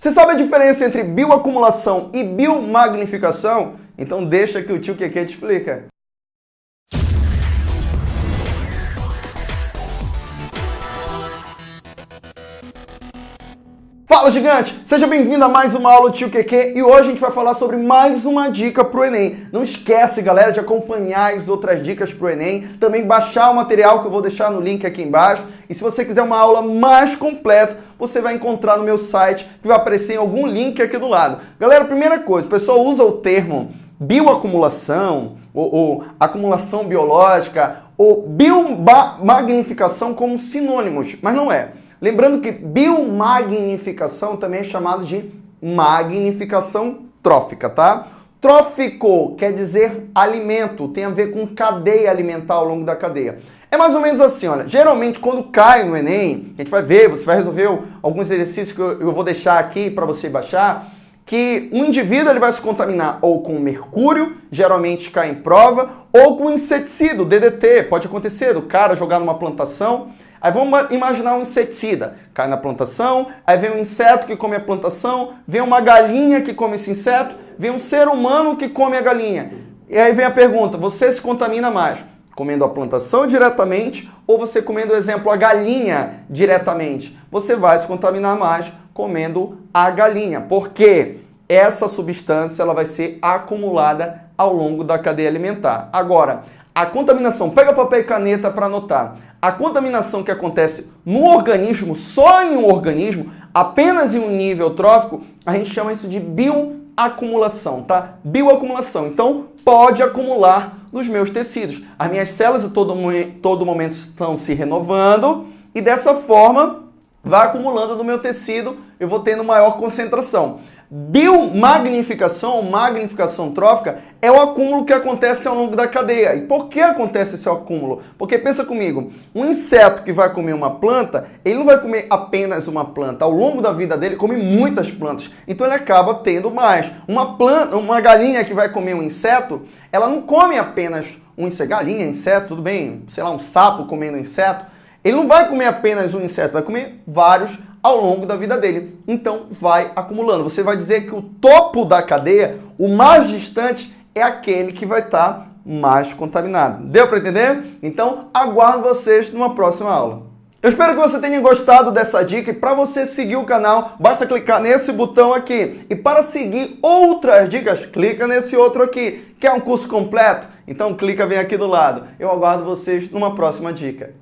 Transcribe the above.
Você sabe a diferença entre bioacumulação e biomagnificação? Então deixa que o tio Keke te explica. Fala gigante! Seja bem-vindo a mais uma aula do Tio QQ e hoje a gente vai falar sobre mais uma dica pro Enem. Não esquece, galera, de acompanhar as outras dicas pro Enem, também baixar o material que eu vou deixar no link aqui embaixo. E se você quiser uma aula mais completa, você vai encontrar no meu site, que vai aparecer em algum link aqui do lado. Galera, primeira coisa, o pessoal usa o termo bioacumulação, ou, ou acumulação biológica, ou biomagnificação como sinônimos, mas não é. Lembrando que biomagnificação também é chamado de magnificação trófica, tá? Trófico quer dizer alimento, tem a ver com cadeia alimentar ao longo da cadeia. É mais ou menos assim, olha, geralmente quando cai no Enem, a gente vai ver, você vai resolver alguns exercícios que eu vou deixar aqui para você baixar, que um indivíduo ele vai se contaminar ou com mercúrio, geralmente cai em prova, ou com inseticida, DDT, pode acontecer, o cara jogar numa plantação Aí vamos imaginar um inseticida. Cai na plantação, aí vem um inseto que come a plantação, vem uma galinha que come esse inseto, vem um ser humano que come a galinha. E aí vem a pergunta, você se contamina mais comendo a plantação diretamente ou você comendo, exemplo, a galinha diretamente? Você vai se contaminar mais comendo a galinha, porque essa substância ela vai ser acumulada ao longo da cadeia alimentar. Agora, a contaminação, pega papel e caneta para anotar. A contaminação que acontece no organismo, só em um organismo, apenas em um nível trófico, a gente chama isso de bioacumulação, tá? Bioacumulação. Então, pode acumular nos meus tecidos. As minhas células a todo, todo momento estão se renovando e dessa forma vai acumulando no meu tecido, eu vou tendo maior concentração. Biomagnificação, magnificação trófica, é o acúmulo que acontece ao longo da cadeia. E por que acontece esse acúmulo? Porque pensa comigo, um inseto que vai comer uma planta, ele não vai comer apenas uma planta. Ao longo da vida dele, come muitas plantas. Então ele acaba tendo mais. Uma planta, uma galinha que vai comer um inseto, ela não come apenas um inseto. Galinha, inseto, tudo bem, sei lá, um sapo comendo inseto. Ele não vai comer apenas um inseto, vai comer vários ao longo da vida dele. Então vai acumulando. Você vai dizer que o topo da cadeia, o mais distante, é aquele que vai estar tá mais contaminado. Deu para entender? Então aguardo vocês numa próxima aula. Eu espero que você tenha gostado dessa dica e para você seguir o canal, basta clicar nesse botão aqui. E para seguir outras dicas, clica nesse outro aqui, que é um curso completo. Então clica bem aqui do lado. Eu aguardo vocês numa próxima dica.